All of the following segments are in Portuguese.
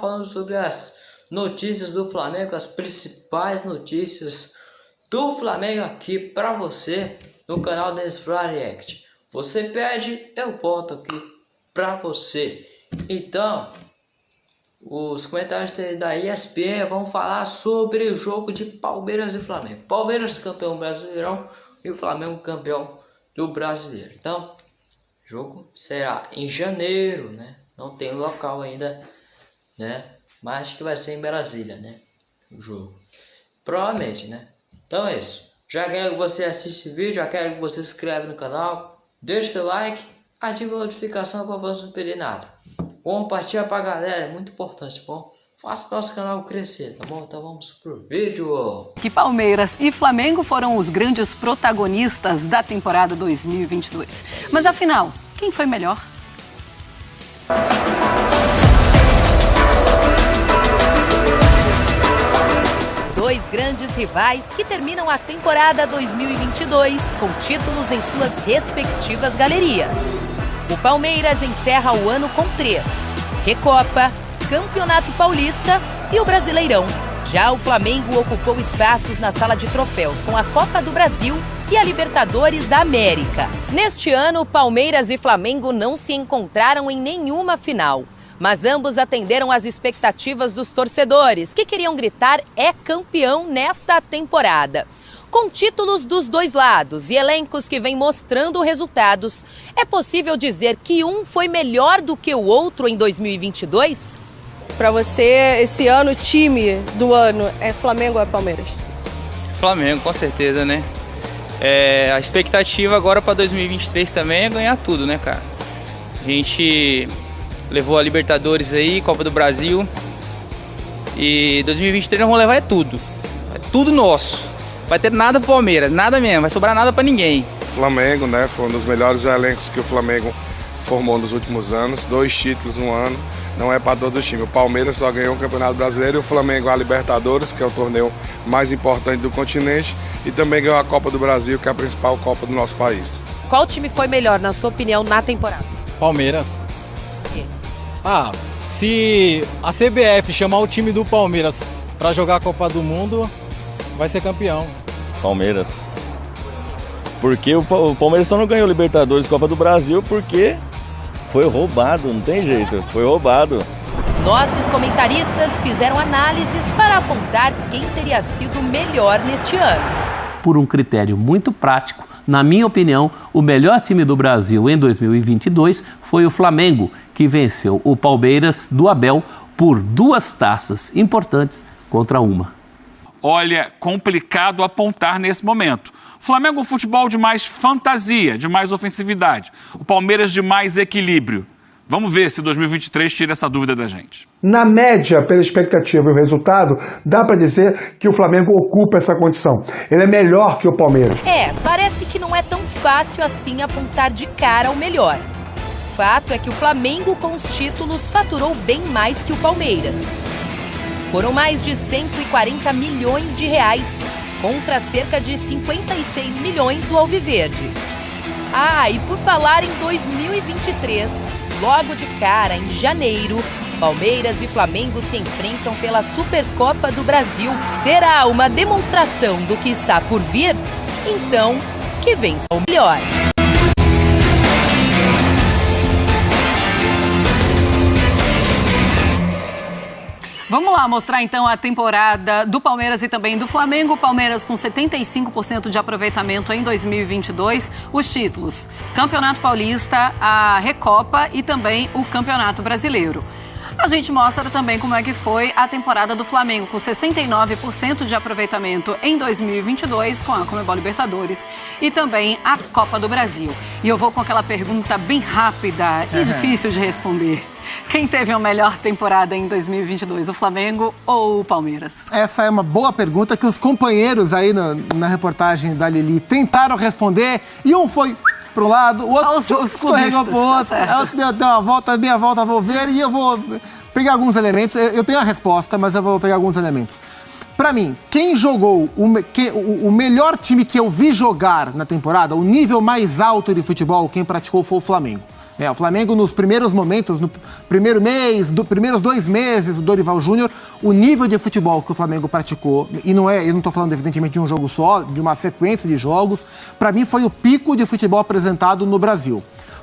falando sobre as notícias do Flamengo, as principais notícias do Flamengo aqui para você no canal Denis React. Você pede, eu volto aqui para você. Então, os comentários da ESPN vão falar sobre o jogo de Palmeiras e Flamengo. Palmeiras campeão brasileirão e o Flamengo campeão do brasileiro. Então, jogo será em janeiro, né? Não tem local ainda, né? Mas que vai ser em Brasília, né? O jogo. Provavelmente, né? Então é isso. Já quero que você assista esse vídeo, já quero que você se inscreva no canal, deixe seu like, ative a notificação para você não perder nada. Compartilha pra galera, é muito importante, tá bom? Faça nosso canal crescer, tá bom? Então vamos pro vídeo. Que Palmeiras e Flamengo foram os grandes protagonistas da temporada 2022. Mas afinal, quem foi melhor? Dois grandes rivais que terminam a temporada 2022 com títulos em suas respectivas galerias. O Palmeiras encerra o ano com três: Recopa, Campeonato Paulista e o Brasileirão. Já o Flamengo ocupou espaços na sala de troféus com a Copa do Brasil e a Libertadores da América. Neste ano, Palmeiras e Flamengo não se encontraram em nenhuma final, mas ambos atenderam às expectativas dos torcedores, que queriam gritar é campeão nesta temporada. Com títulos dos dois lados e elencos que vêm mostrando resultados, é possível dizer que um foi melhor do que o outro em 2022? Para você, esse ano, o time do ano é Flamengo ou é Palmeiras? Flamengo, com certeza, né? É, a expectativa agora para 2023 também é ganhar tudo, né, cara? A gente levou a Libertadores aí, Copa do Brasil. E 2023 nós vamos levar é tudo. É tudo nosso. Vai ter nada pro Palmeiras, nada mesmo, vai sobrar nada para ninguém. Flamengo, né? Foi um dos melhores elencos que o Flamengo formou nos últimos anos, dois títulos no ano, não é para todos os times. O Palmeiras só ganhou o Campeonato Brasileiro e o Flamengo a Libertadores, que é o torneio mais importante do continente, e também ganhou a Copa do Brasil, que é a principal Copa do nosso país. Qual time foi melhor, na sua opinião, na temporada? Palmeiras. Ah, se a CBF chamar o time do Palmeiras para jogar a Copa do Mundo, vai ser campeão. Palmeiras. Porque o Palmeiras só não ganhou Libertadores e Copa do Brasil porque foi roubado, não tem jeito, foi roubado. Nossos comentaristas fizeram análises para apontar quem teria sido melhor neste ano. Por um critério muito prático, na minha opinião, o melhor time do Brasil em 2022 foi o Flamengo, que venceu o Palmeiras do Abel por duas taças importantes contra uma olha, complicado apontar nesse momento. O Flamengo é um futebol de mais fantasia, de mais ofensividade. O Palmeiras de mais equilíbrio. Vamos ver se 2023 tira essa dúvida da gente. Na média, pela expectativa e o resultado, dá para dizer que o Flamengo ocupa essa condição. Ele é melhor que o Palmeiras. É, parece que não é tão fácil assim apontar de cara o melhor. Fato é que o Flamengo, com os títulos, faturou bem mais que o Palmeiras. Foram mais de 140 milhões de reais, contra cerca de 56 milhões do Alviverde. Ah, e por falar em 2023, logo de cara, em janeiro, Palmeiras e Flamengo se enfrentam pela Supercopa do Brasil. Será uma demonstração do que está por vir? Então, que vença o melhor. Vamos lá mostrar então a temporada do Palmeiras e também do Flamengo. Palmeiras com 75% de aproveitamento em 2022. Os títulos: Campeonato Paulista, a Recopa e também o Campeonato Brasileiro. A gente mostra também como é que foi a temporada do Flamengo, com 69% de aproveitamento em 2022 com a Comebol Libertadores e também a Copa do Brasil. E eu vou com aquela pergunta bem rápida e difícil de responder. Quem teve a melhor temporada em 2022, o Flamengo ou o Palmeiras? Essa é uma boa pergunta que os companheiros aí na, na reportagem da Lili tentaram responder e um foi para um lado, o outro os, os escorregou para o outro, tá deu, deu uma volta, minha volta, vou ver e eu vou pegar alguns elementos. Eu tenho a resposta, mas eu vou pegar alguns elementos. Para mim, quem jogou o, que, o, o, melhor time que eu vi jogar na temporada, o nível mais alto de futebol, quem praticou foi o Flamengo. É, o Flamengo nos primeiros momentos, no primeiro mês, do primeiros dois meses do Dorival Júnior, o nível de futebol que o Flamengo praticou, e não é, eu não estou falando evidentemente de um jogo só, de uma sequência de jogos, para mim foi o pico de futebol apresentado no Brasil.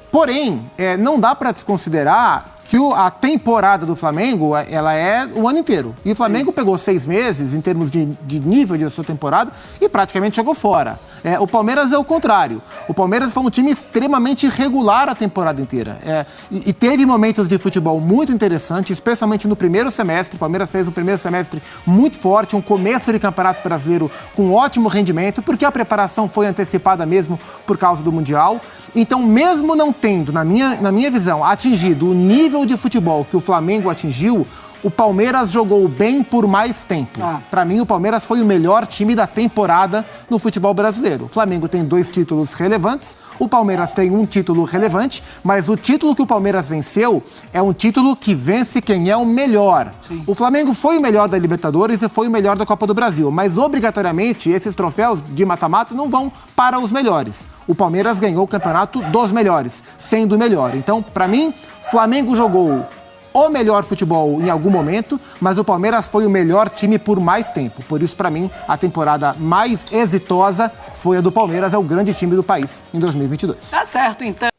Porém, é, não dá para desconsiderar que a temporada do Flamengo ela é o ano inteiro. E o Flamengo Sim. pegou seis meses em termos de, de nível de sua temporada e praticamente jogou fora. É, o Palmeiras é o contrário. O Palmeiras foi um time extremamente irregular a temporada inteira. É, e, e, teve momentos de futebol muito interessantes, especialmente no primeiro semestre. O Palmeiras fez um primeiro semestre muito forte, um começo de campeonato brasileiro com ótimo rendimento, porque a preparação foi antecipada mesmo por causa do Mundial. Então, mesmo não tendo, na minha, na minha visão, atingido o nível nível de futebol que o Flamengo atingiu, o Palmeiras jogou bem por mais tempo. Ah. Para mim, o Palmeiras foi o melhor time da temporada no futebol brasileiro. O Flamengo tem dois títulos relevantes, o Palmeiras tem um título relevante, mas o título que o Palmeiras venceu é um título que vence quem é o melhor. Sim. O Flamengo foi o melhor da Libertadores e foi o melhor da Copa do Brasil, mas obrigatoriamente esses troféus de mata-mata não vão para os melhores. O Palmeiras ganhou o campeonato dos melhores, sendo o melhor. Então, para mim, Flamengo jogou o melhor futebol em algum momento, mas o Palmeiras foi o melhor time por mais tempo. Por isso, para mim, a temporada mais exitosa foi a do Palmeiras, é o grande time do país em 2022. Tá certo, então.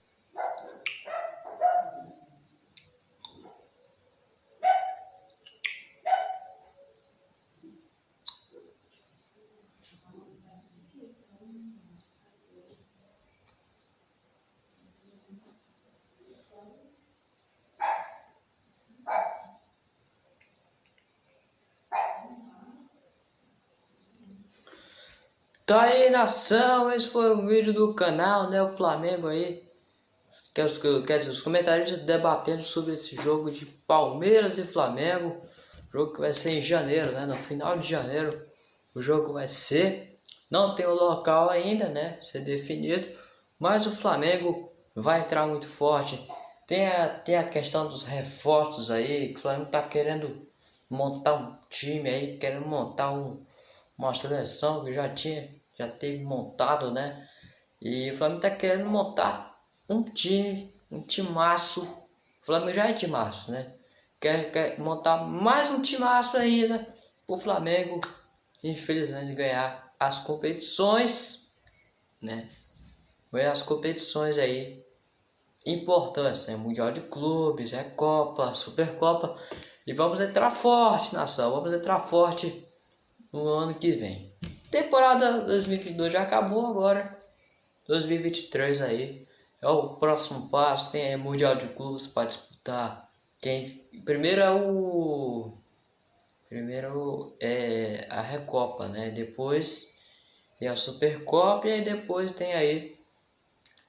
Tá aí nação, esse foi o vídeo do canal, né, o Flamengo aí. Quer, os, quer dizer, os comentaristas debatendo sobre esse jogo de Palmeiras e Flamengo. Jogo que vai ser em janeiro, né, no final de janeiro. O jogo vai ser. Não tem o local ainda, né, ser definido Mas o Flamengo vai entrar muito forte. Tem a, tem a questão dos reforços aí, que o Flamengo tá querendo montar um time aí, querendo montar um uma seleção que já tinha, já teve montado, né? E o Flamengo tá querendo montar um time, um timaço. O Flamengo já é timaço, né? Quer, quer montar mais um timaço ainda o Flamengo, infelizmente, ganhar as competições, né? Ganhar as competições aí importantes, né? Mundial de Clubes, é Copa, Supercopa. E vamos entrar forte, nação. Vamos entrar forte no ano que vem. Temporada 2022 já acabou agora. 2023 aí é o próximo passo. Tem Mundial de Clubes para disputar. Quem primeiro é o primeiro é a Recopa, né? Depois é a Supercopa e depois tem aí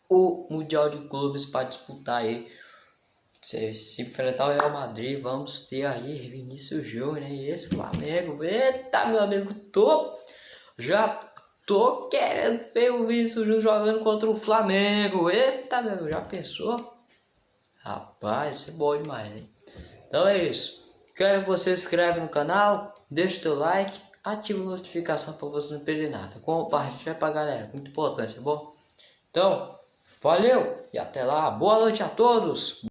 o Mundial de Clubes para disputar aí se, se enfrentar o Real Madrid, vamos ter aí Vinícius Júnior e esse Flamengo. Eita, meu amigo, tô já tô querendo ver o Vinícius Júnior jogando contra o Flamengo. Eita, meu já pensou? Rapaz, isso é bom demais, hein? Então é isso. Quero que você se inscreva no canal, deixe seu like, ative a notificação para você não perder nada. Compartilhe pra galera, muito importante, tá bom? Então, valeu e até lá. Boa noite a todos.